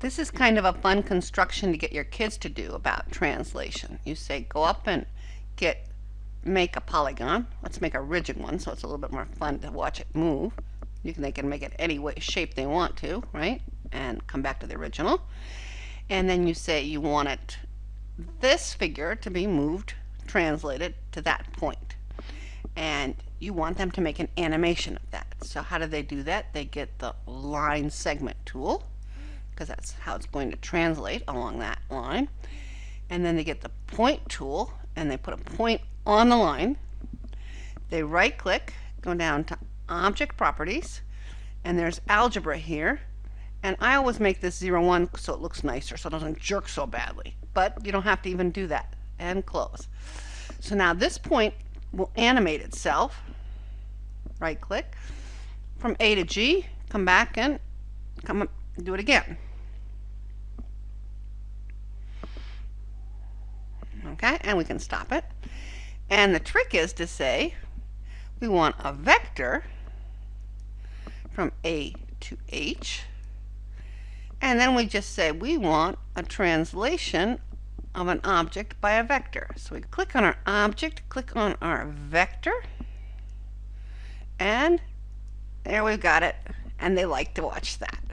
This is kind of a fun construction to get your kids to do about translation. You say go up and get make a polygon. Let's make a rigid one so it's a little bit more fun to watch it move. You can, they can make it any way shape they want to, right? And come back to the original. And then you say you want it this figure to be moved, translated to that point. And you want them to make an animation of that. So how do they do that? They get the line segment tool because that's how it's going to translate along that line. And then they get the point tool and they put a point on the line. They right click, go down to object properties, and there's algebra here. And I always make this 0, 1 so it looks nicer, so it doesn't jerk so badly. But you don't have to even do that. And close. So now this point will animate itself. Right click. From A to G, come back and come up, do it again. Okay, and we can stop it. And the trick is to say we want a vector from A to H. And then we just say we want a translation of an object by a vector. So we click on our object, click on our vector, and there we've got it. And they like to watch that.